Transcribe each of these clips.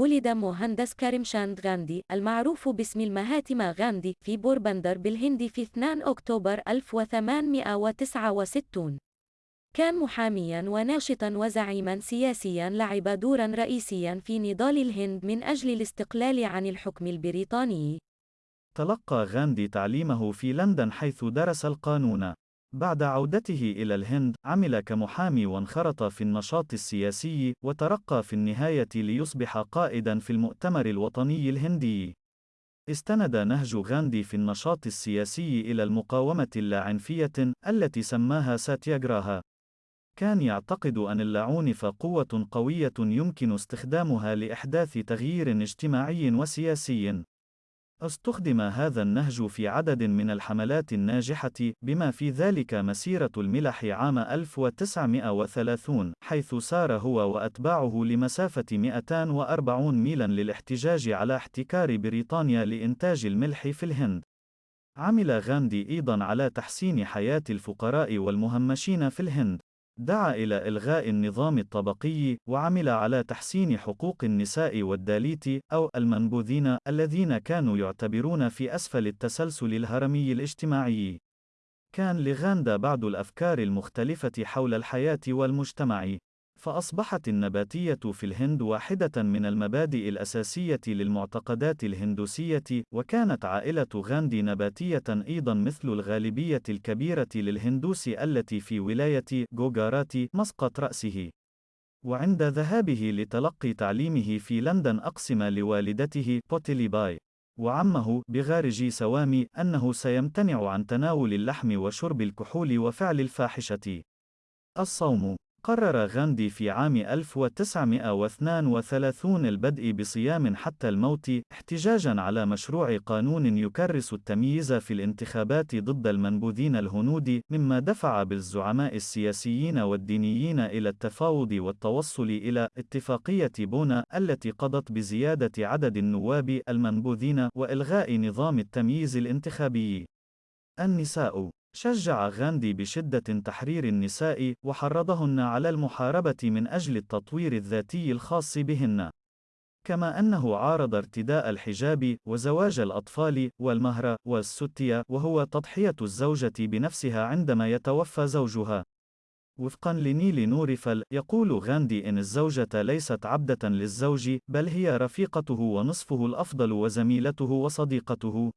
ولد مهندس كارمشاند غاندي المعروف باسم المهاتما غاندي في بوربندر بالهند في 2 أكتوبر 1869 كان محاميا وناشطا وزعيما سياسيا لعب دورا رئيسيا في نضال الهند من أجل الاستقلال عن الحكم البريطاني. تلقى غاندي تعليمه في لندن حيث درس القانون. بعد عودته إلى الهند، عمل كمحامي وانخرط في النشاط السياسي، وترقى في النهاية ليصبح قائدًا في المؤتمر الوطني الهندي. استند نهج غاندي في النشاط السياسي إلى المقاومة اللاعنفية، التي سماها ساتياغراها. كان يعتقد أن اللاعنف قوة قوية يمكن استخدامها لإحداث تغيير اجتماعي وسياسي. أستخدم هذا النهج في عدد من الحملات الناجحة، بما في ذلك مسيرة الملح عام 1930، حيث سار هو وأتباعه لمسافة 240 ميلاً للاحتجاج على احتكار بريطانيا لإنتاج الملح في الهند. عمل غاندي أيضاً على تحسين حياة الفقراء والمهمشين في الهند. دعا إلى إلغاء النظام الطبقي، وعمل على تحسين حقوق النساء والداليت، أو المنبوذين، الذين كانوا يعتبرون في أسفل التسلسل الهرمي الاجتماعي. كان لغاندا بعض الأفكار المختلفة حول الحياة والمجتمع. فأصبحت النباتية في الهند واحدة من المبادئ الأساسية للمعتقدات الهندوسية، وكانت عائلة غاندي نباتية أيضًا مثل الغالبية الكبيرة للهندوس التي في ولاية جوجارات مسقط رأسه. وعند ذهابه لتلقي تعليمه في لندن أقسم لوالدته بوتيليباي وعمه بغارجي سوامي أنه سيمتنع عن تناول اللحم وشرب الكحول وفعل الفاحشة. الصوم قرر غاندي في عام 1932 البدء بصيام حتى الموت، احتجاجًا على مشروع قانون يكرس التمييز في الانتخابات ضد المنبوذين الهنود، مما دفع بالزعماء السياسيين والدينيين إلى التفاوض والتوصل إلى اتفاقية بونا التي قضت بزيادة عدد النواب المنبوذين وإلغاء نظام التمييز الانتخابي. النساء شجع غاندي بشدة تحرير النساء، وحرضهن على المحاربة من أجل التطوير الذاتي الخاص بهن. كما أنه عارض ارتداء الحجاب، وزواج الأطفال، والمهر، والستية، وهو تضحية الزوجة بنفسها عندما يتوفى زوجها. وفقا لنيل نورفل، يقول غاندي إن الزوجة ليست عبدة للزوج، بل هي رفيقته ونصفه الأفضل وزميلته وصديقته.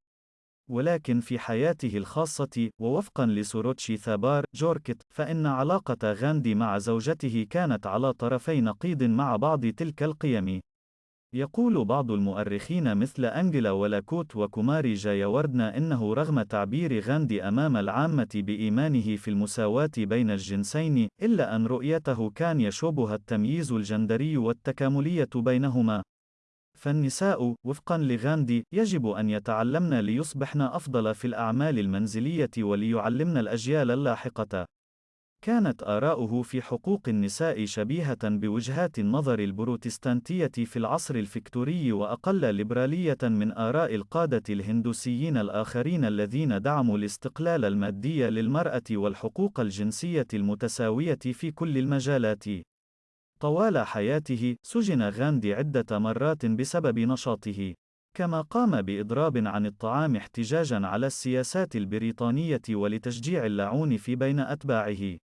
ولكن في حياته الخاصة، ووفقًا لسوروتشي ثابار جوركت، فإن علاقة غاندي مع زوجته كانت على طرفي نقيض مع بعض تلك القيم. يقول بعض المؤرخين مثل أنجلا ولاكوت وكوماري جاياوردنا إنه رغم تعبير غاندي أمام العامة بإيمانه في المساواة بين الجنسين، إلا أن رؤيته كان يشوبها التمييز الجندري والتكاملية بينهما. فالنساء، وفقًا لغاندي، يجب أن يتعلمن ليصبحن أفضل في الأعمال المنزلية وليعلمن الأجيال اللاحقة. كانت آراؤه في حقوق النساء شبيهة بوجهات النظر البروتستانتية في العصر الفكتوري وأقل ليبرالية من آراء القادة الهندوسيين الآخرين الذين دعموا الاستقلال المادي للمرأة والحقوق الجنسية المتساوية في كل المجالات. طوال حياته، سجن غاندي عدة مرات بسبب نشاطه. كما قام بإضراب عن الطعام احتجاجًا على السياسات البريطانية ولتشجيع اللاعنف بين أتباعه.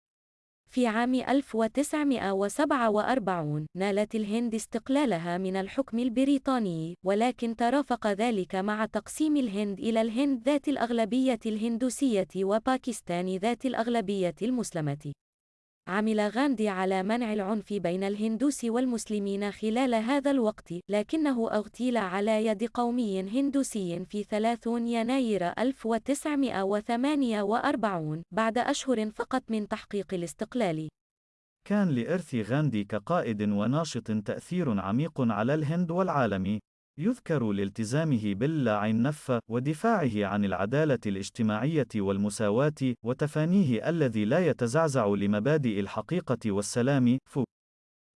في عام 1947 نالت الهند استقلالها من الحكم البريطاني، ولكن ترافق ذلك مع تقسيم الهند إلى الهند ذات الأغلبية الهندوسية وباكستان ذات الأغلبية المسلمة. عمل غاندي على منع العنف بين الهندوس والمسلمين خلال هذا الوقت، لكنه أغتيل على يد قومي هندوسي في 30 يناير 1948 بعد أشهر فقط من تحقيق الاستقلال. كان لإرث غاندي كقائد وناشط تأثير عميق على الهند والعالم. يذكر لالتزامه باللاعنف ودفاعه عن العدالة الاجتماعية والمساواة وتفانيه الذي لا يتزعزع لمبادئ الحقيقة والسلام. ف